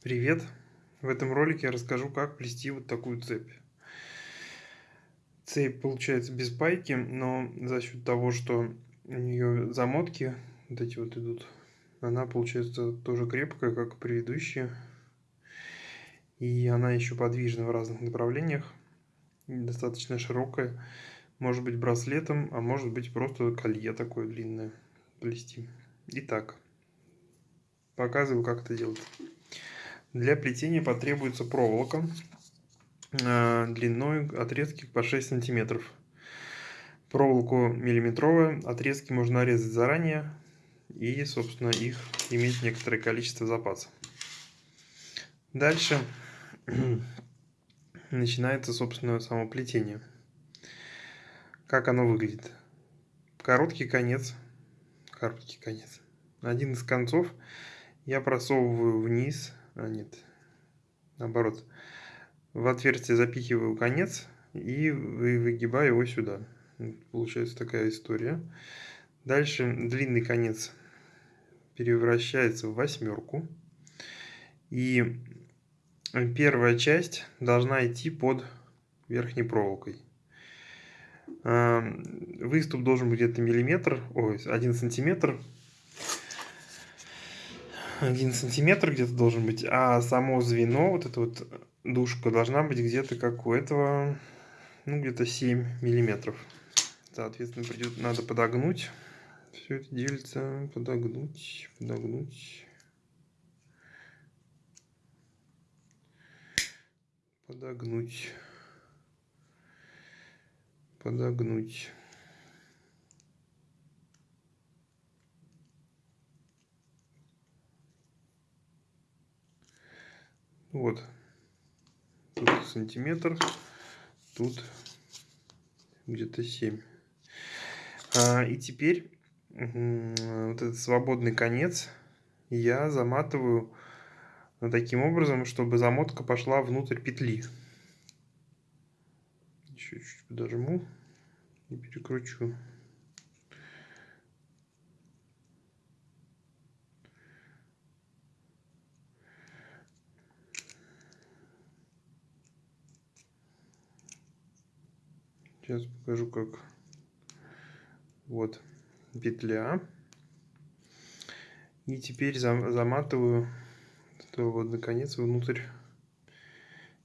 Привет! В этом ролике я расскажу, как плести вот такую цепь. Цепь получается без пайки, но за счет того, что у нее замотки вот эти вот идут, она получается тоже крепкая, как и предыдущие. И она еще подвижна в разных направлениях, достаточно широкая. Может быть браслетом, а может быть просто колье такое длинное плести. Итак, показываю, как это делать. Для плетения потребуется проволока э, длиной отрезки по 6 сантиметров. Проволоку миллиметровую, отрезки можно нарезать заранее и, собственно, их иметь некоторое количество запаса. Дальше начинается, собственно, само плетение. Как оно выглядит? Короткий конец, короткий конец. Один из концов я просовываю вниз а нет, наоборот, в отверстие запихиваю конец и выгибаю его сюда. Получается такая история. Дальше длинный конец превращается в восьмерку. И первая часть должна идти под верхней проволокой. А, выступ должен быть где-то миллиметр, ой, один сантиметр 1 сантиметр где-то должен быть, а само звено, вот эта вот душка должна быть где-то как у этого, ну где-то 7 миллиметров. Соответственно, придет, надо подогнуть. Все это делится, подогнуть, подогнуть. Подогнуть. Подогнуть. Вот. Тут сантиметр. Тут где-то 7. А, и теперь вот этот свободный конец я заматываю таким образом, чтобы замотка пошла внутрь петли. Еще чуть подожму и перекручу. Сейчас покажу, как вот петля. И теперь заматываю вот наконец внутрь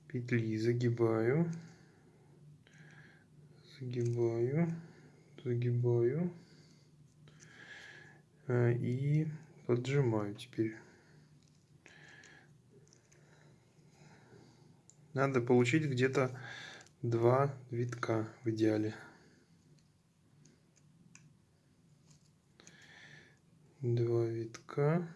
петли. Загибаю, загибаю, загибаю а, и поджимаю теперь. Надо получить где-то два витка в идеале. Два витка.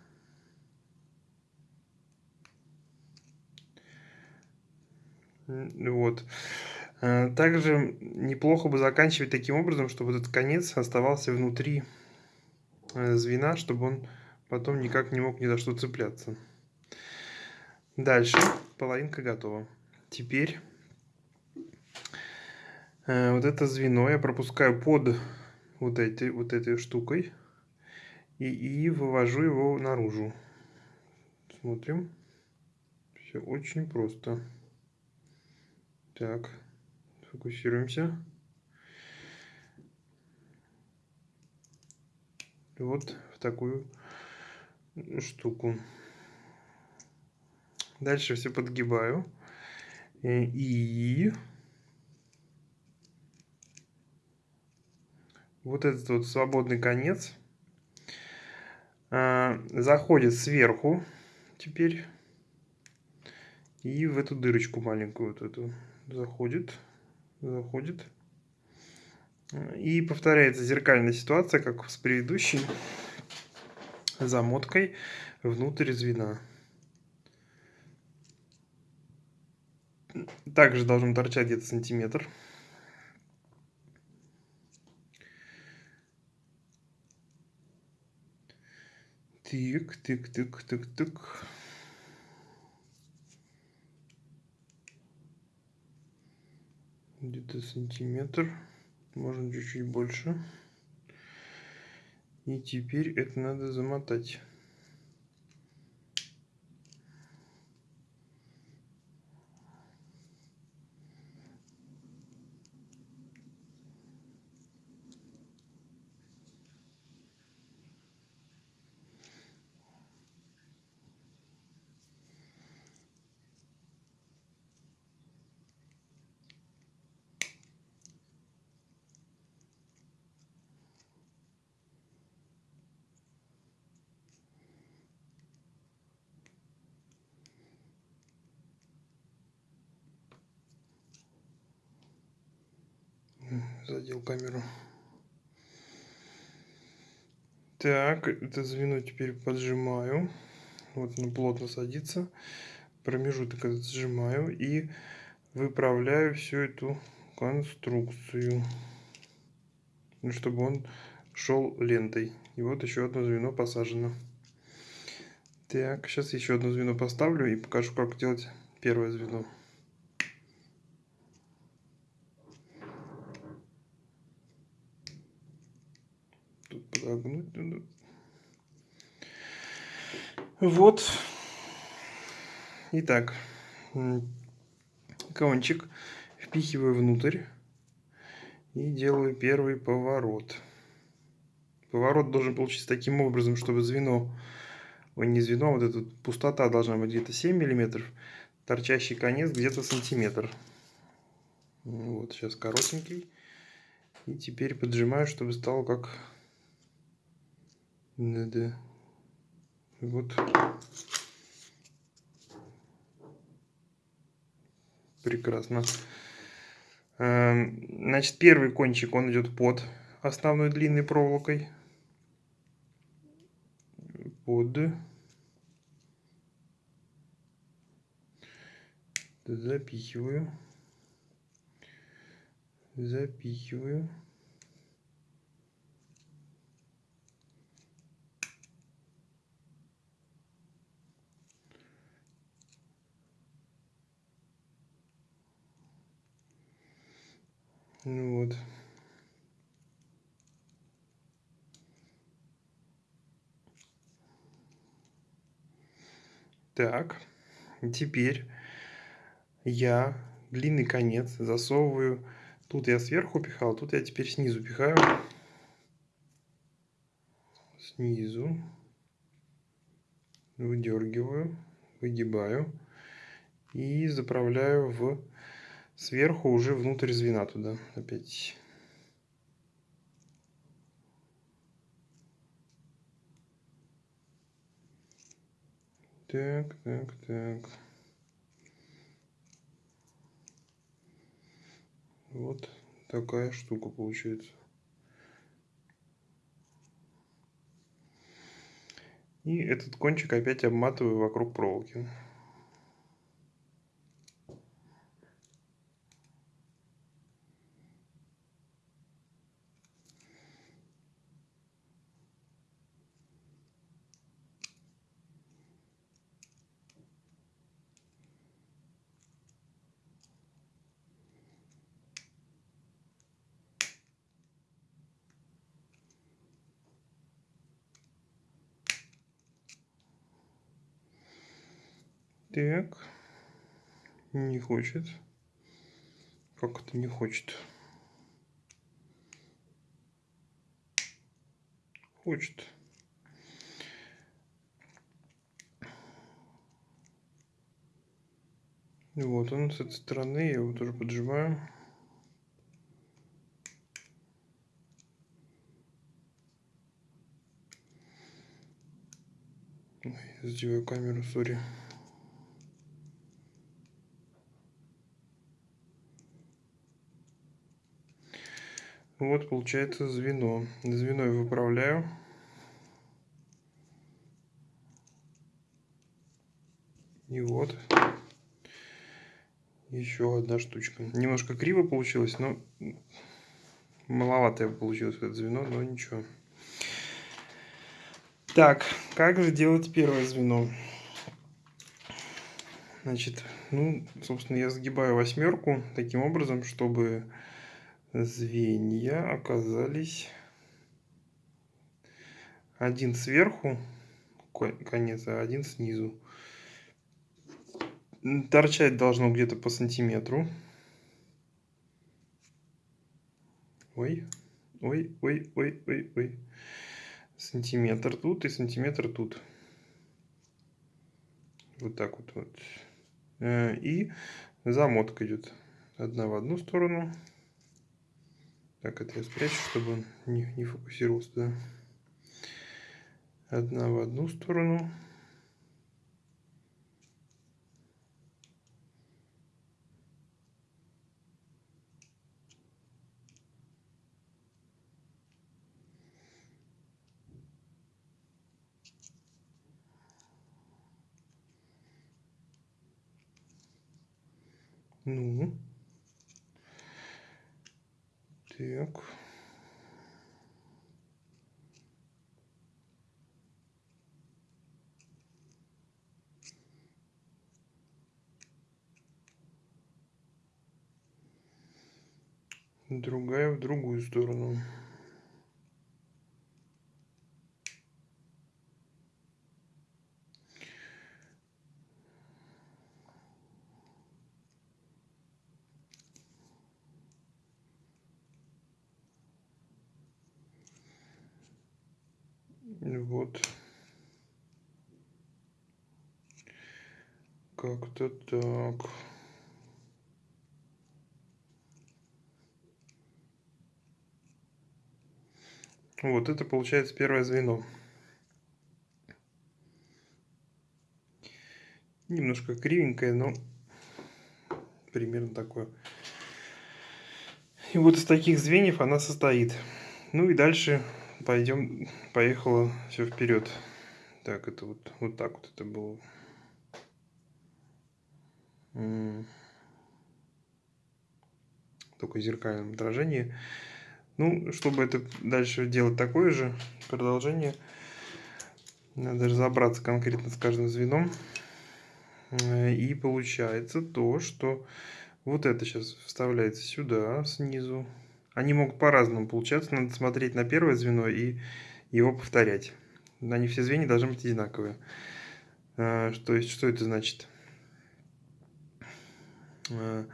Вот. А, также неплохо бы заканчивать таким образом, чтобы этот конец оставался внутри э, звена, чтобы он потом никак не мог ни за что цепляться. Дальше половинка готова. Теперь Э, вот это звено я пропускаю под вот, эти, вот этой штукой и, и вывожу его наружу. Смотрим. Все очень просто. Так, фокусируемся. Вот в такую штуку. Дальше все подгибаю. Э, и вот этот вот свободный конец а, заходит сверху теперь и в эту дырочку маленькую вот эту заходит, заходит. И повторяется зеркальная ситуация, как с предыдущей замоткой внутрь звена. Также должен торчать где-то сантиметр. Тык, тык, тык, тык, тык. Где-то сантиметр. Можно чуть-чуть больше. И теперь это надо замотать. Задел камеру. Так, это звено теперь поджимаю. Вот оно плотно садится. Промежуток этот сжимаю и выправляю всю эту конструкцию, ну, чтобы он шел лентой. И вот еще одно звено посажено. Так, сейчас еще одно звено поставлю и покажу, как делать первое звено. Надо. Вот. Итак, кончик впихиваю внутрь и делаю первый поворот. Поворот должен получиться таким образом, чтобы звено ой, не звено, вот эта пустота должна быть где-то 7 миллиметров, торчащий конец где-то сантиметр. Вот, сейчас коротенький. И теперь поджимаю, чтобы стало как... Да-да. Вот. Прекрасно. Эм, значит, первый кончик, он идет под основной длинной проволокой под запихиваю запихиваю вот Так, теперь я длинный конец засовываю. Тут я сверху пихал, тут я теперь снизу пихаю. Снизу. Выдергиваю, выгибаю. И заправляю в сверху уже внутрь звена туда опять. Так, так, так. Вот такая штука получается. И этот кончик опять обматываю вокруг проволоки. Так. Не хочет. Как это не хочет? Хочет. Вот он с этой стороны, я его тоже поджимаю. Ой, камеру, сори. Вот получается звено. Звено я выправляю. И вот еще одна штучка. Немножко криво получилось, но маловато получилось это звено, но ничего. Так, как же делать первое звено? Значит, ну, собственно, я сгибаю восьмерку таким образом, чтобы звенья оказались один сверху, конец, а один снизу. Торчать должно где-то по сантиметру. Ой, ой, ой, ой, ой, ой. Сантиметр тут и сантиметр тут. Вот так вот. вот. Э, и замотка идет. Одна в одну сторону. Так, это я спрячу, чтобы он не, не фокусировался туда. Одна в одну сторону. Ну... Так. Другая в другую сторону. Вот. Как-то так. Вот это получается первое звено. Немножко кривенькое, но примерно такое. И вот из таких звеньев она состоит. Ну и дальше пойдем, поехала все вперед. Так, это вот, вот так вот это было. Только в зеркальном отражении. Ну, чтобы это дальше делать такое же продолжение, надо разобраться конкретно с каждым звеном. Э, и получается то, что вот это сейчас вставляется сюда, снизу. Они могут по-разному получаться. Надо смотреть на первое звено и его повторять. Они все звенья должны быть одинаковые. Э, то есть, что это значит? Э,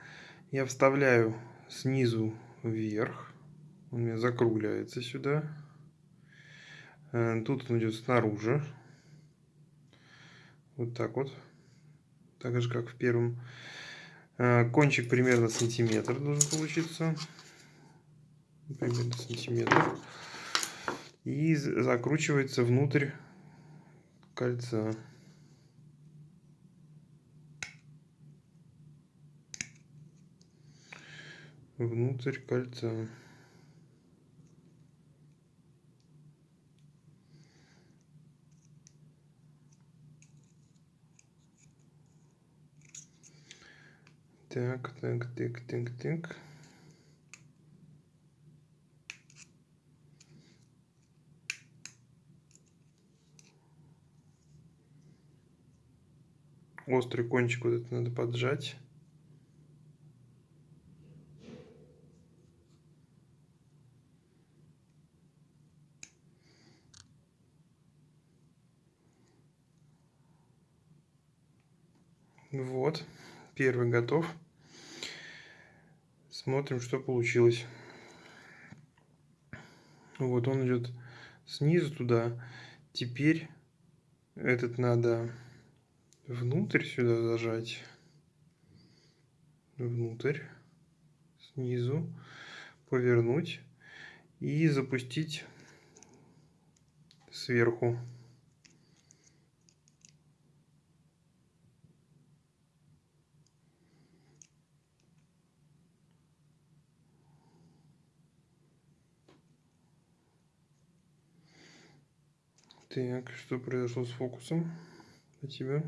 я вставляю снизу вверх. Он у меня закругляется сюда. Тут он идет снаружи. Вот так вот так же как в первом. А, кончик примерно сантиметр должен получиться. Примерно сантиметр. И закручивается внутрь кольца. Внутрь кольца. Так, так, так, так, так. Острый кончик вот это надо поджать. Вот, первый готов. Смотрим, что получилось. Вот он идет снизу туда. Теперь этот надо внутрь сюда зажать. Внутрь. Снизу. Повернуть. И запустить сверху. Так, что произошло с фокусом у тебя?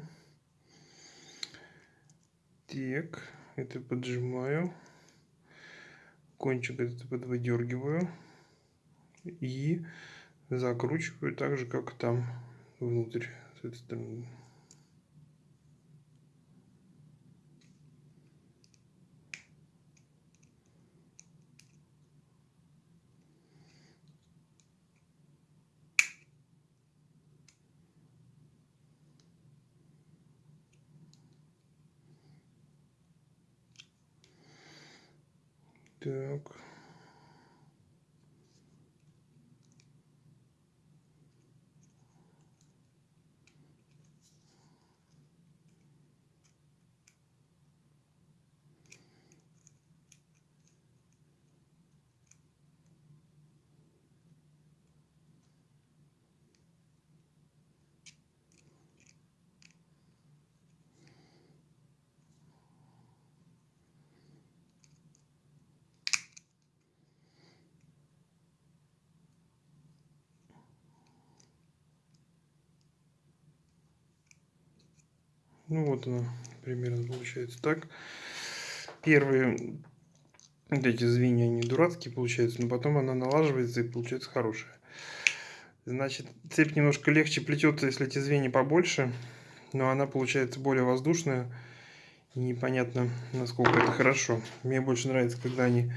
Так, это поджимаю. Кончик это подвыдергиваю. И закручиваю так же, как там внутрь с этой стороны. Так. Ну вот она примерно получается так. первые вот эти звенья, они дурацкие получаются, но потом она налаживается и получается хорошая. Значит, цепь немножко легче плетется, если эти звенья побольше, но она получается более воздушная. И непонятно, насколько это хорошо. Мне больше нравится, когда они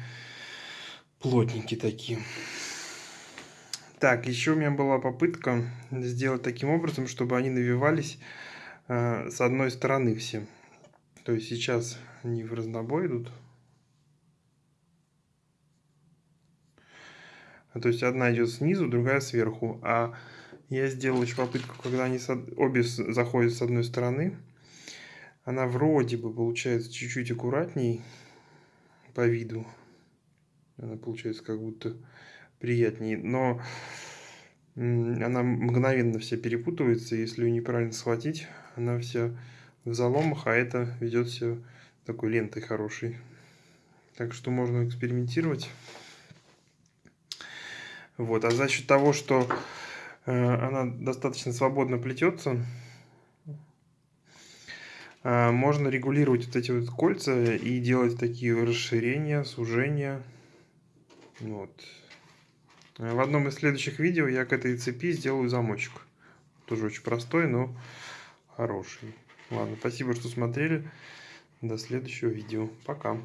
плотненькие такие. Так, еще у меня была попытка сделать таким образом, чтобы они навивались с одной стороны все. То есть сейчас они в разнобой идут. То есть одна идет снизу, другая сверху. А я сделал еще попытку, когда они обе заходят с одной стороны. Она вроде бы получается чуть-чуть аккуратней по виду. Она получается как будто приятнее. Но она мгновенно вся перепутывается. Если ее неправильно схватить, она вся в заломах, а это ведет все такой лентой хорошей. Так что можно экспериментировать. Вот. А за счет того, что э, она достаточно свободно плетется, э, можно регулировать вот эти вот кольца и делать такие расширения, сужения. Вот. В одном из следующих видео я к этой цепи сделаю замочек. Тоже очень простой, но хороший. Ладно, спасибо, что смотрели. До следующего видео. Пока.